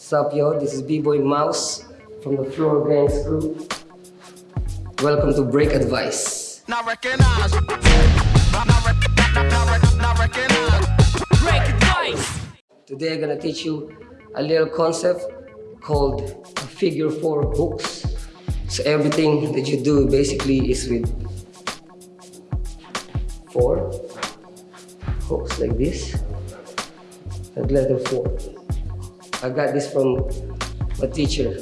What's up, yo? This is B-Boy Mouse from the Floor Gangs crew. Welcome to Break Advice. Not recognize. Break advice. Today I'm gonna teach you a little concept called figure four hooks. So everything that you do basically is with four hooks like this and letter four. I got this from my teacher,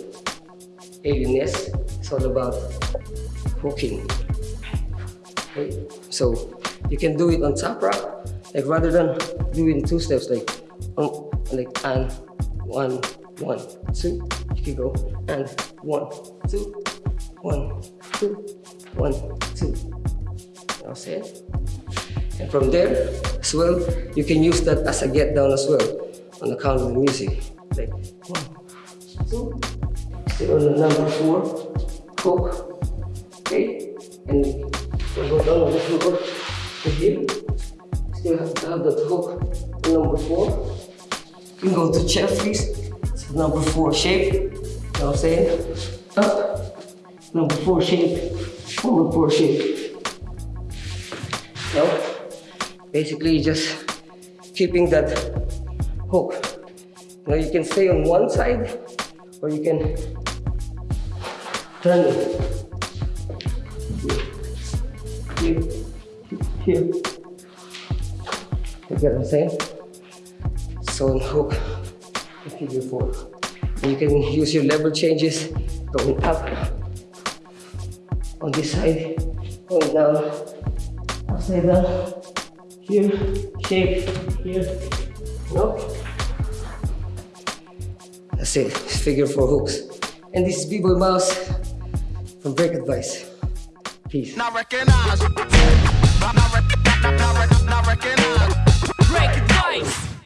Alien Ness. It's all about hooking. Okay? So you can do it on top rock, like rather than doing two steps, like um, like and one, one, two. You can go and one, two, one, two, one, two. You know I'm? And from there as well, you can use that as a get down as well on the count of the music. Like one, two, on the number four, hook, okay? And you go down on the floor to here. Still have to have that hook on number four. You can go to Jeffries, it's number four shape. You know what I'm saying? Up, number four shape, number four shape. No? Basically just keeping that hook. Now you can stay on one side or you can turn. Here, here. You get what I'm saying? So on hook, figure four. And you can use your level changes going up on this side, going down, upside down, here, shape, here, no? That's it, figure four hooks. And this is B-Boy Mouse from Break Advice. Peace.